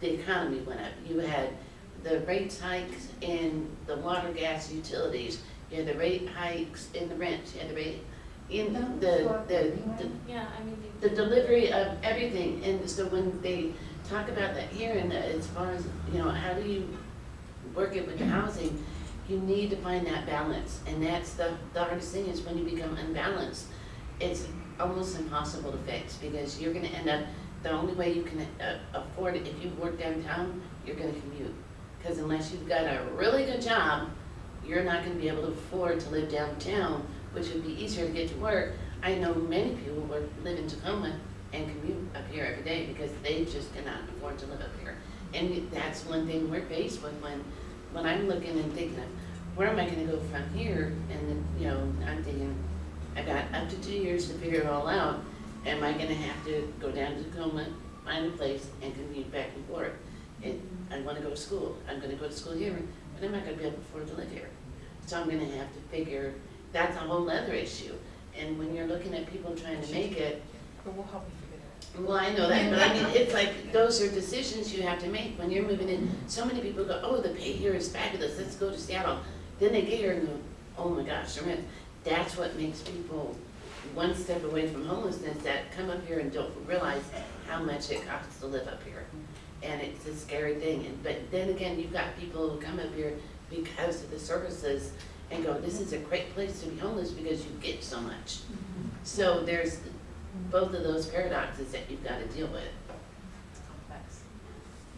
the economy went up. You had the rate hikes in the water, gas, utilities, you had the rate hikes in the rent, you had the rate in the, the, the Yeah, I mean. the delivery of everything, and so when they talk about that here, and as far as, you know, how do you work it with the housing, you need to find that balance, and that's the, the hardest thing is when you become unbalanced, it's almost impossible to fix, because you're gonna end up, the only way you can uh, afford it, if you work downtown, you're gonna commute. Cause unless you've got a really good job, you're not gonna be able to afford to live downtown, which would be easier to get to work. I know many people who live in Tacoma and commute up here every day because they just cannot afford to live up here. And that's one thing we're faced with when, when I'm looking and thinking of, where am I gonna go from here? And then, you know, I'm thinking, I've got up to two years to figure it all out. Am I gonna have to go down to Tacoma find a place and commute back and forth. And I wanna go to school, I'm gonna go to school here, but I'm not gonna be able to afford to live here. So I'm gonna have to figure, that's a whole other issue. And when you're looking at people trying to make it, But we'll help you figure that well, I know that, but I mean, it's like, those are decisions you have to make when you're moving in. So many people go, oh, the pay here is fabulous, let's go to Seattle. Then they get here and go, oh my gosh, the rent. That's what makes people one step away from homelessness, that come up here and don't realize how much it costs to live up here. And it's a scary thing, and, but then again, you've got people who come up here because of the services and go, this is a great place to be homeless because you get so much. So there's both of those paradoxes that you've gotta deal with.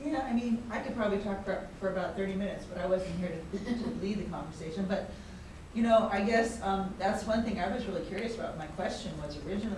Yeah, I mean, I could probably talk for, for about thirty minutes, but I wasn't here to, to lead the conversation, but, you know, I guess, um, that's one thing I was really curious about, my question was originally,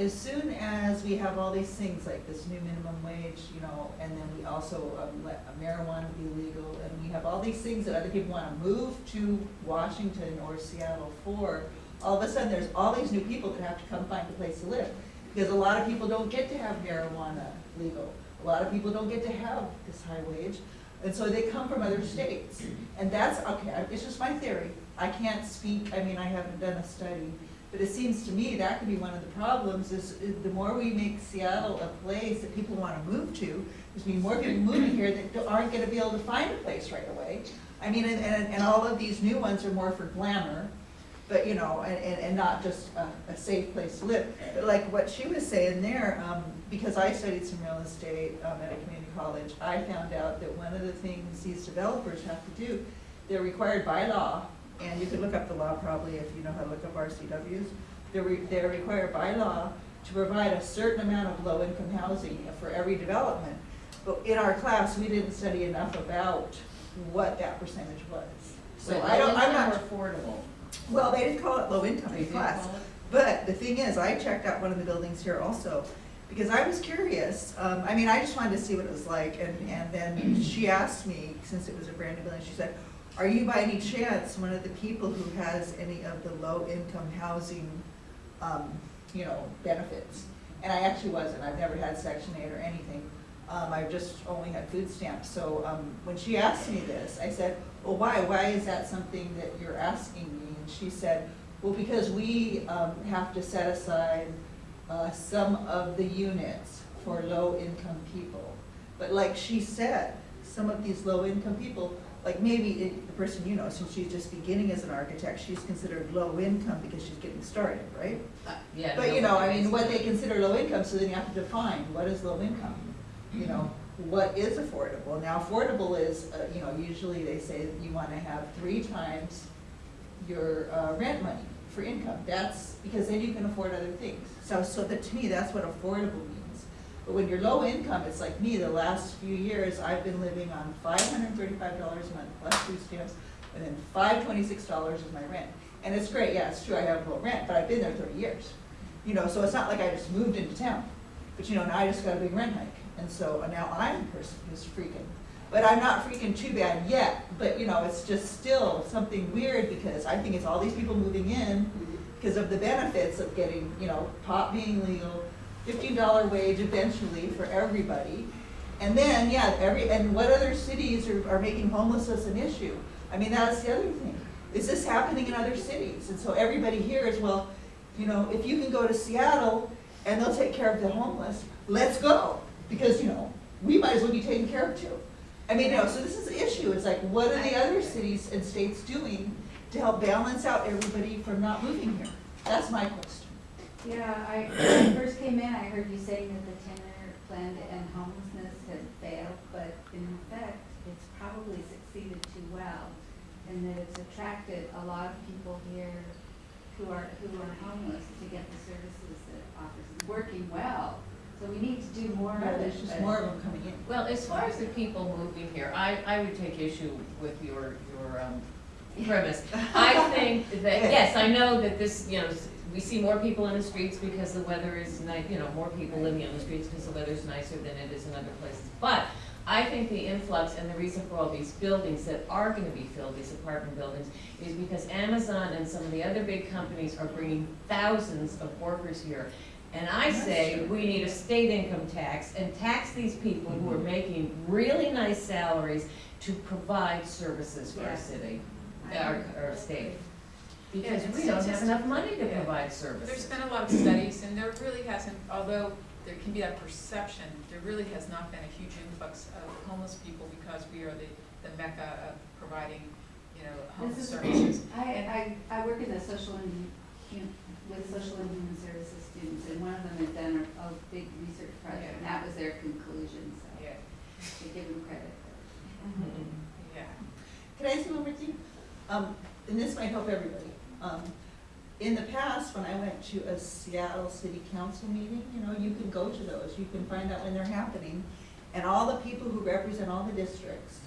as soon as we have all these things, like this new minimum wage, you know, and then we also, um, let marijuana be legal, and we have all these things that other people wanna move to Washington or Seattle for, all of a sudden, there's all these new people that have to come find a place to live. Because a lot of people don't get to have marijuana legal, a lot of people don't get to have this high wage, and so they come from other states. And that's, okay, it's just my theory, I can't speak, I mean, I haven't done a study, but it seems to me that could be one of the problems, is, the more we make Seattle a place that people wanna move to, there's gonna be more people moving here that aren't gonna be able to find a place right away. I mean, and, and, and all of these new ones are more for glamour, but, you know, and, and, and not just a, a safe place to live. But like what she was saying there, um, because I studied some real estate, um, at a community college, I found out that one of the things these developers have to do, they're required by law, and you could look up the law probably if you know how to look up RCWs, they're, re- they're required by law to provide a certain amount of low-income housing for every development. But in our class, we didn't study enough about what that percentage was. So Wait, I don't, I'm not. Affordable. Well, they didn't call it low income They in class, but the thing is, I checked out one of the buildings here also, because I was curious, um, I mean, I just wanted to see what it was like, and, and then she asked me, since it was a brand new building, she said, are you by any chance one of the people who has any of the low income housing, um, you know, benefits? And I actually wasn't, I've never had section eight or anything, um, I've just only had food stamps, so, um, when she asked me this, I said, well, why, why is that something that you're asking me? And she said, well, because we, um, have to set aside, uh, some of the units for low-income people. But like she said, some of these low-income people, like maybe person you know, since she's just beginning as an architect, she's considered low-income because she's getting started, right? Uh, Yeah. But you know, I mean, what they consider low income, so then you have to define, what is low income? You know, what is affordable? Now, affordable is, uh, you know, usually they say that you wanna have three times your, uh, rent money for income. That's, because then you can afford other things. So, so that, to me, that's what affordable means. But when you're low income, it's like me, the last few years, I've been living on five hundred and thirty-five dollars a month plus food stamps, and then five twenty-six dollars is my rent. And it's great, yeah, it's true, I have low rent, but I've been there thirty years. You know, so it's not like I just moved into town, but you know, now I just got a big rent hike, and so uh, now I'm the person who's freaking. But I'm not freaking too bad yet, but you know, it's just still something weird, because I think it's all these people moving in, because of the benefits of getting, you know, pot being legal, fifteen dollar wage eventually for everybody. And then, yeah, every, and what other cities are, are making homelessness an issue? I mean, that's the other thing. Is this happening in other cities? And so everybody here is, well, you know, if you can go to Seattle and they'll take care of the homeless, let's go. Because, you know, we might as well be taken care of too. I mean, know, so this is the issue. It's like, what are the other cities and states doing to help balance out everybody from not moving here? That's my question. Yeah, I, when I first came in, I heard you saying that the ten-year plan to end homelessness had failed, but in effect, it's probably succeeded too well, and that it's attracted a lot of people here who are, who are homeless to get the services that it offers. It's working well, so we need to do more of Yeah, it. There's just more of them coming in. Well, as far as the people moving here, I, I would take issue with your, your, um, premise. I think that, yes, I know that this, you know, s- we see more people on the streets because the weather is nice, you know, more people living on the streets because the weather is nicer than it is in other places. But I think the influx and the reason for all these buildings that are gonna be filled, these apartment buildings, is because Amazon and some of the other big companies are bringing thousands of workers here. And I say, we need a state income tax and tax these people who are mm-hmm. making really nice salaries to provide services for our city, our, our state. Yeah, Because and we don't have enough money to yeah. provide There's been a lot of studies, and there really hasn't, although there can be that perception, there really has not been a huge influx of homeless people because we are the, the mecca of providing, you know, homeless This is- services. I, I, I work in the social and, hu- with social and human services students, and one of them had done a, a big research project, and that was their conclusion, so Yeah, I give them credit. yeah. Can I say one more thing? Um, and this might help everybody. Um, in the past, when I went to a Seattle City Council meeting, you know, you can go to those, you can find out when they're happening. And all the people who represent all the districts,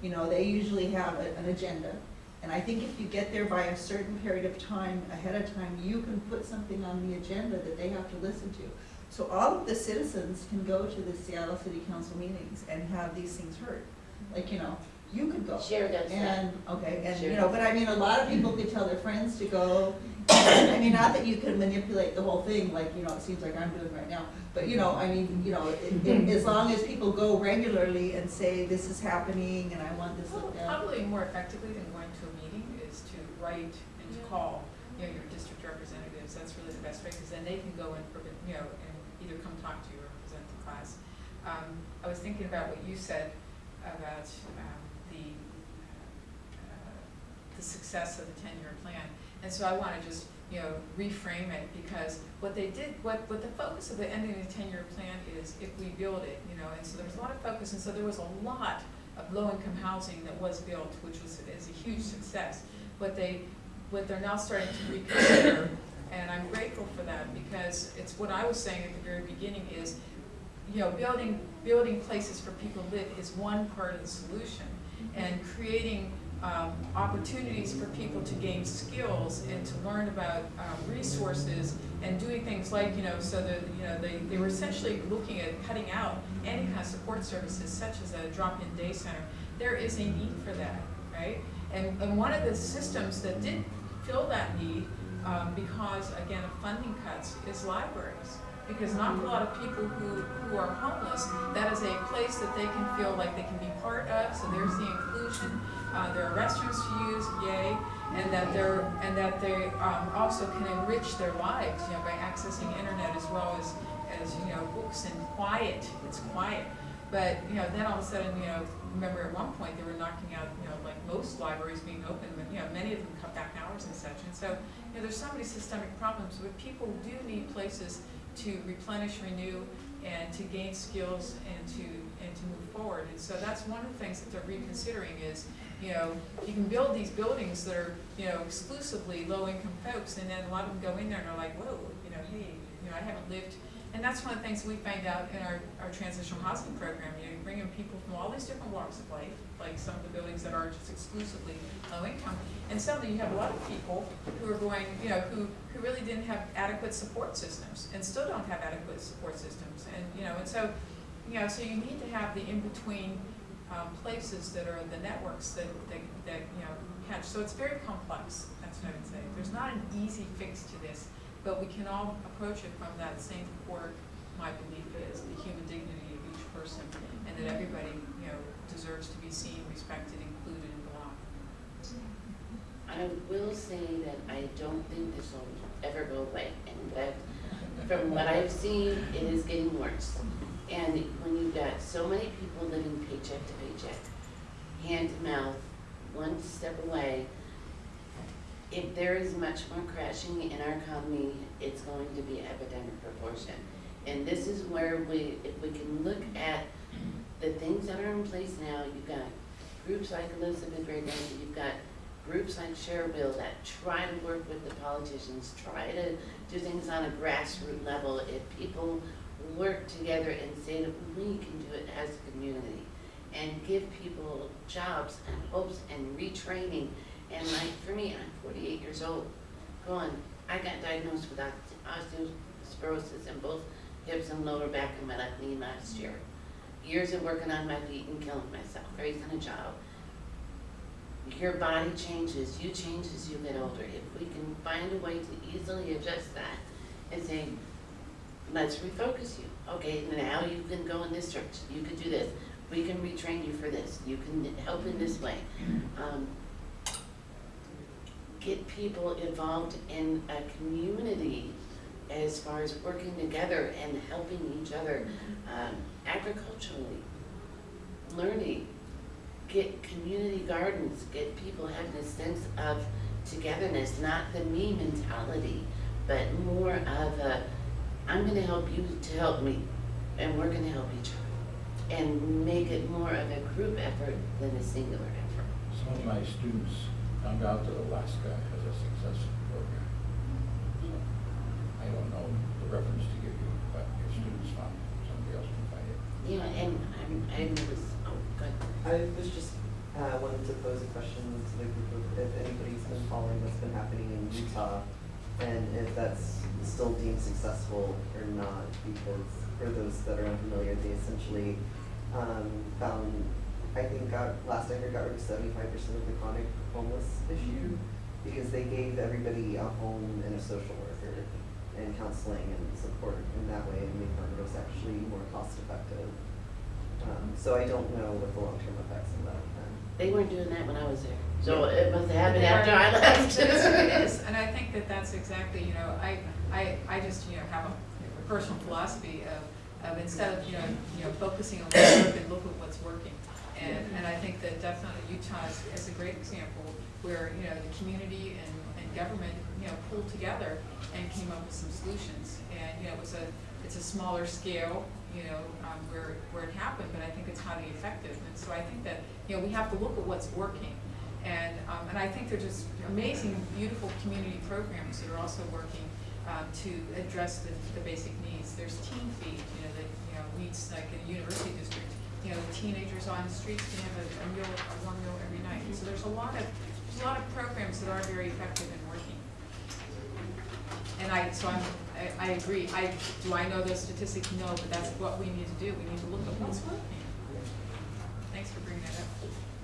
you know, they usually have a- an agenda. And I think if you get there by a certain period of time, ahead of time, you can put something on the agenda that they have to listen to. So all of the citizens can go to the Seattle City Council meetings and have these things heard. Like, you know, you could go. Share does that. And, okay, and, you know, but I mean, a lot of people could tell their friends to go. I mean, not that you can manipulate the whole thing, like, you know, it seems like I'm doing right now. But, you know, I mean, you know, it- it- as long as people go regularly and say, this is happening and I want this Well, looked at. Probably more effectively than going to a meeting is to write and to Yeah. call, you know, your district representatives, that's really the best way, because then they can go and, prov- you know, and either come talk to you or present the class. Um, I was thinking about what you said about, um, the, uh, the success of the ten-year plan. And so I wanna just, you know, reframe it, because what they did, what, what the focus of the ending of the ten-year plan is if we build it, you know, and so there was a lot of focus, and so there was a lot of low-income housing that was built, which was, is a huge success. What they, what they're now starting to reconsider, and I'm grateful for that, because it's what I was saying at the very beginning is, you know, building, building places for people to live is one part of the solution. And creating, um, opportunities for people to gain skills and to learn about, um, resources and doing things like, you know, so that, you know, they, they were essentially looking at cutting out any kind of support services such as a drop-in day center. There is a need for that, right? And, and one of the systems that did fill that need, um, because again of funding cuts, is libraries. Because not a lot of people who, who are homeless, that is a place that they can feel like they can be part of, so there's the inclusion. Uh, there are restrooms to use, yay, and that they're, and that they, um, also can enrich their lives, you know, by accessing internet as well as, as, you know, books and quiet, it's quiet. But, you know, then all of a sudden, you know, remember at one point, they were knocking out, you know, like most libraries being open, but, you know, many of them cut back hours and such. And so, you know, there's so many systemic problems, but people do need places to replenish, renew, and to gain skills and to, and to move forward. And so that's one of the things that they're reconsidering is, you know, you can build these buildings that are, you know, exclusively low-income folks, and then a lot of them go in there and are like, whoa, you know, hey, you know, I haven't lived. And that's one of the things we find out in our, our transitional housing program, you know, you bring in people from all these different walks of life, like some of the buildings that are just exclusively low income. And suddenly you have a lot of people who are going, you know, who, who really didn't have adequate support systems and still don't have adequate support systems. And, you know, and so, you know, so you need to have the in-between, um, places that are the networks that, that, that, you know, catch. So it's very complex, that's what I would say. There's not an easy fix to this, but we can all approach it from that same core, my belief is, the human dignity of each person, and that everybody, you know, deserves to be seen, respected, included, and belong. I will say that I don't think this will ever go away. In fact, from what I've seen, it is getting worse. And when you've got so many people living paycheck to paycheck, hand to mouth, one step away, if there is much more crashing in our economy, it's going to be epidemic proportion. And this is where we, if we can look at the things that are in place now, you've got groups like Elizabeth Gregory, you've got groups like Share Wheel that try to work with the politicians, try to do things on a grassroots level. If people work together and say that we can do it as a community and give people jobs and hopes and retraining. And like for me, I'm forty-eight years old, going, I got diagnosed with oste- osteoporosis in both hips and lower back and my left knee last year. Years of working on my feet and killing myself, raising a child your body changes, you change as you get older. If we can find a way to easily adjust that and say, let's refocus you. Okay, now you can go in this direction, you can do this, we can retrain you for this, you can help in this way. Um, Get people involved in a community as far as working together and helping each other um, agriculturally, learning, get community gardens, get people having a sense of togetherness, not the me mentality, but more of a, I'm gonna help you to help me, and we're gonna help each other. And make it more of a group effort than a singular effort. Some of my students found out that Alaska as a successful program. So I don't know the reference to give you, but your students found somebody else can find it. Yeah, and I'm, I was, oh, good. I was just, uh, wanted to pose a question to the group of, if anybody's been following what's been happening in Utah, and if that's still deemed successful or not, because for those that are unfamiliar, they essentially, um, found, I think got, last I heard, got rid of seventy-five percent of the chronic homeless issue, because they gave everybody a home and a social worker, and counseling and support in that way, and make found it was actually more cost effective. Um, so I don't know what the long-term effects of that have. They weren't doing that when I was there, so it must have happened They after I left. It is, and I think that that's exactly, you know, I, I, I just, you know, have a a personal philosophy of, of instead of, you know, you know, focusing on what's working, look at what's working. And, and I think that definitely Utah is, is a great example where, you know, the community and, and government, you know, pulled together and came up with some solutions. And, you know, it was a, it's a smaller scale, you know, um, where, where it happened, but I think it's highly effective. And so I think that, you know, we have to look at what's working. And, um, and I think they're just amazing, beautiful community programs that are also working, um, to address the, the basic needs. There's teen feed, you know, that, you know, meets like in a university district, you know, teenagers on the streets can have a, a meal, a warm meal every night. So there's a lot of, there's a lot of programs that are very effective. And I, so I'm, I, I agree, I, do I know those statistics? No, but that's what we need to do, we need to look at what's working. Thanks for bringing that up.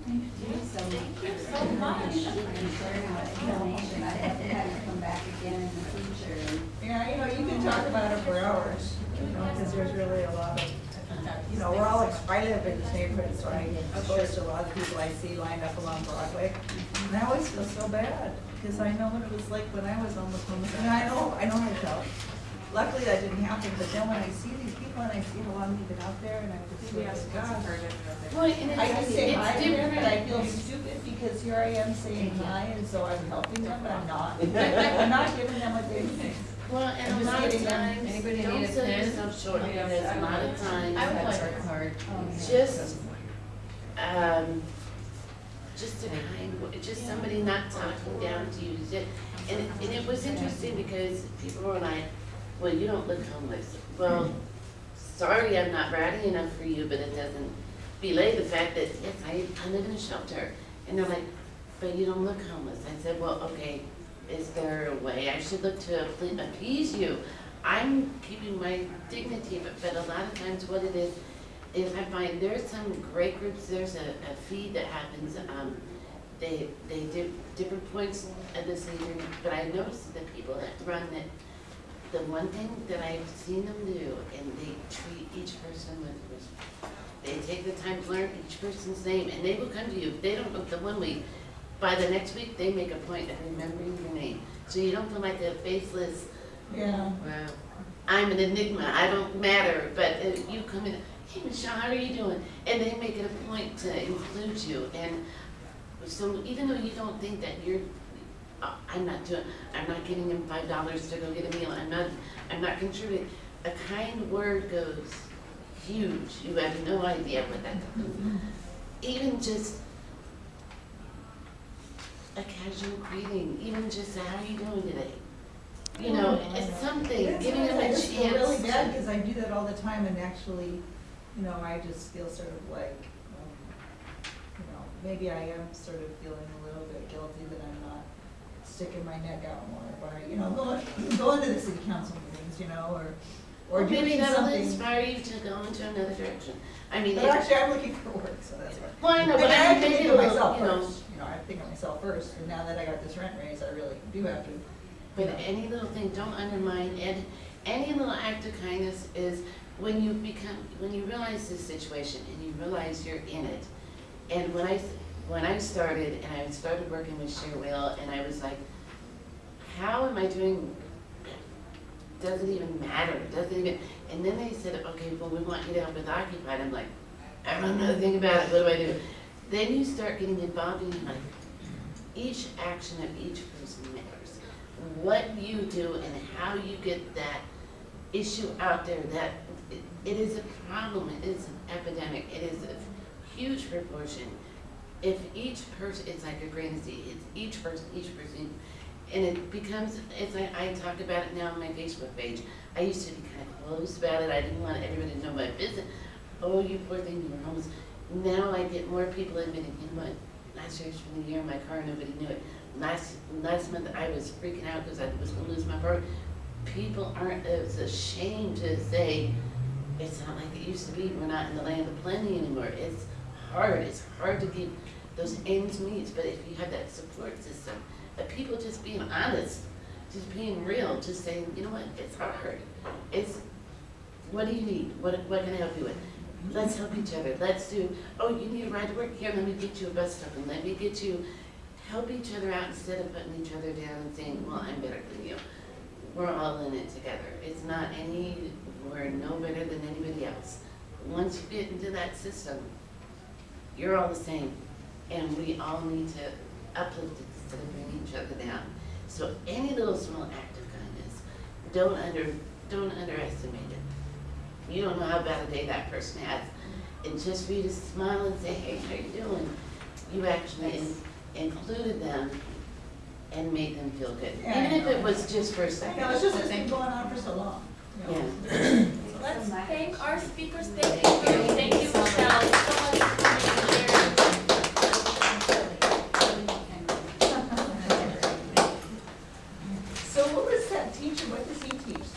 Thank you so much. Thank you so much. And sharing that information. I'd have to come back again in the future Yeah, you know, you can talk about it for hours, because there's really a lot of, you know, we're all, ex- I live in this neighborhood, so I exposed a lot of people I see lined up along Broadway. And I always feel so bad, because I know what it was like when I was on the homeless, and I know, I know how it felt. Luckily, that didn't happen, but then when I see these people and I see how long they've been out there, and I just feel Yes, like, that's gosh. I think. Well, and I it's, can say hi it's to them, but I different. feel stupid because here I am saying mm-hmm. hi, and so I'm helping them, but I'm not. I'm not giving them what they need. Well, I'm and a lot of times, Anybody don't need a sell pen? yourself short, because I a lot of would. times, I would like card. just, um, just a kind, wo- just somebody not talking down to you, and, it- and it was interesting because people were like, well, you don't look homeless. Well, sorry, I'm not ratty enough for you, but it doesn't belay the fact that, yes, I, I live in a shelter. And they're like, but you don't look homeless. I said, well, okay, is there a way I should look to appease you? I'm keeping my dignity, but, but a lot of times what it is, is I find there's some great groups, there's a, a feed that happens, um, they, they do different points of the season, but I noticed that people that run it, the one thing that I've seen them do, and they treat each person with respect. They take the time to learn each person's name, and they will come to you, if they don't know the one week, by the next week, they make a point of remembering your name. So you don't feel like a faceless, Yeah. Wow. I'm an enigma, I don't matter, but uh, you come in, hey Michelle, how are you doing? And they make it a point to include you, and so even though you don't think that you're, uh, I'm not doing, I'm not giving him five dollars to go get a meal, I'm not, I'm not contributing, a kind word goes huge, you have no idea what that does. Even just a casual greeting, even just how are you doing today? You know, it's something, It's giving them really- a I chance. just feel really bad, because I do that all the time, and actually, you know, I just feel sort of like, um, you know, maybe I am sort of feeling a little bit guilty that I'm not sticking my neck out more by, you know, going, going to the city council meetings, you know, or, or Well, maybe that'll something. inspire you to go into another direction. I mean, But actually, I'm looking for work, so that's why. well, I know, And but I I have to maybe think a myself you know, first, you know, I think of myself first, and now that I got this rent raise, I really do have to, but any little thing, don't undermine, and, any little act of kindness is when you become, when you realize this situation and you realize you're in it. And when I, when I started, and I started working with Share Wheel, and I was like, how am I doing? Doesn't even matter, doesn't even, and then they said, okay, well, we want you to help with Occupied, I'm like, I don't know anything about it, what do I do? Then you start getting involved in like, each action of each person matters. What you do and how you get that issue out there, that, it- it is a problem, it is an epidemic, it is a huge proportion. If each person, it's like a grain of seed, it's each person, each person, and it becomes, it's like, I talk about it now on my Facebook page. I used to be kind of closed about it, I didn't want everybody to know my business. Oh, you poor thing, you were homeless. Now I get more people admitting, you know what, last year's from the year, in my car, nobody knew it. Last, last month, I was freaking out because I was gonna lose my car. People aren't as ashamed to say, it's not like it used to be, we're not in the land of plenty anymore. It's hard, it's hard to keep those ends meet, but if you have that support system, of people just being honest, just being real, just saying, you know what, it's hard. It's, what do you need? What, what can I help you with? Let's help each other. Let's do, oh, you need a ride to work? Here, let me get you a bus token. Let me get you, help each other out instead of putting each other down and saying, well, I'm better than you. We're all in it together. It's not any, we're no better than anybody else. Once you get into that system, you're all the same. And we all need to uplift instead of bring each other down. So any little small act of kindness, don't under, don't underestimate it. You don't know how bad a day that person has. And just for you to smile and say, hey, how you doing? You actually in, included them and made them feel good. Yeah, Even if it was just for a second. Yeah, it's just it's been going on for so long. Yeah. yeah. Let's thank our speakers. Thank you. Thank you, Michelle, so much for being here.